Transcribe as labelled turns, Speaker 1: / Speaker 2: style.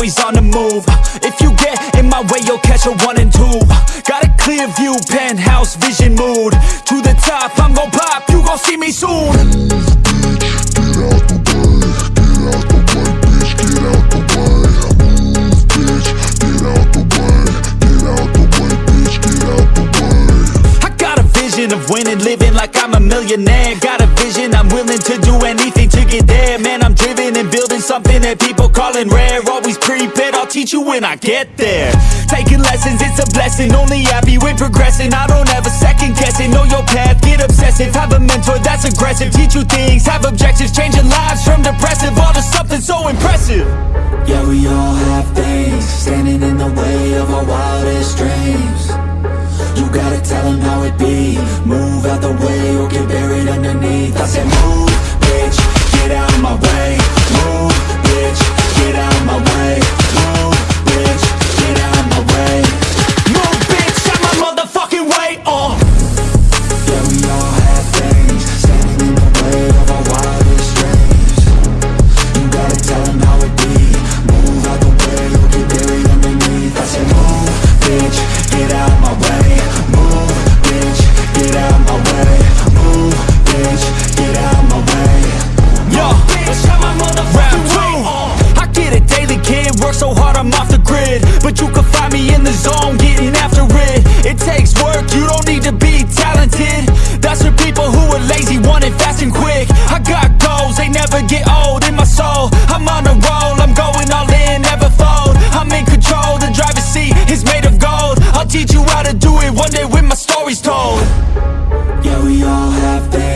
Speaker 1: always on the move. Uh, if you get in my way, you'll catch a one and two. Uh, got a clear view, penthouse vision mood. To the top, I'm gon' pop, you gon' see me soon. I got a vision of winning, living like I'm millionaire. Got a vision, I'm willing to do anything to get there. Man, I'm driven and building something that people calling rare. Always prepared, I'll teach you when I get there. Taking lessons, it's a blessing, only happy with progressing. I don't ever second guessing, know your path, get obsessive. Have a mentor that's aggressive, teach you things, have objectives. Changing lives from depressive, all to something so impressive.
Speaker 2: Yeah, we all have things. Standing in the way of our wildest dreams gotta tell them how it be. Move out the way or get buried underneath told. Yeah, we all have things